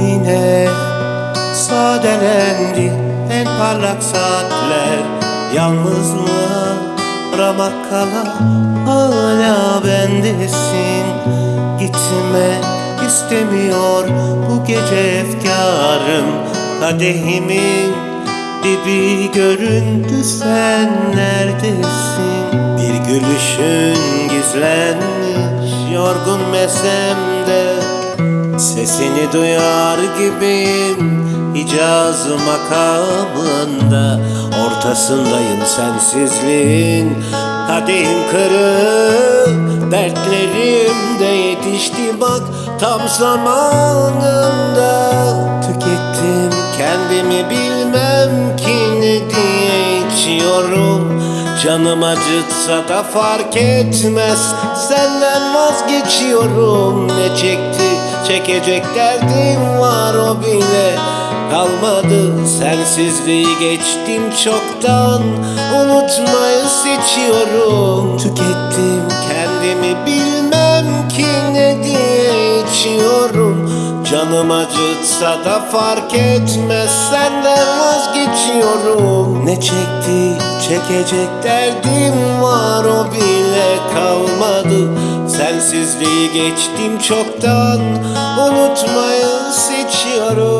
Yine sadelendi en parlak saatler. Yalnızlığa ramak kala hala bendesin. Gitme istemiyor bu gece efkarım. Kadehimin dibi göründü sen neredesin? Bir gülüşün gizlenmiş yorgun mesemde Sesini duyar gibiyim Hicaz makamında Ortasındayım sensizliğin. Kadehim kırık Dertlerim de yetişti bak Tam zamanında Canım acıtsa da fark etmez. Senden vazgeçiyorum. Ne çekti? Çekecek derdim var o bile. Kalmadı sensizliği geçtim çoktan. Unutmayı seçiyorum. Tükettim kendimi bilmem ki ne diye içiyorum. Canım acıtsa da fark etmez. Senden vazgeçiyorum. Ne çekti çekecek derdim var o bile kalmadı. Sensizliği geçtim çoktan Unutmayı seçiyorum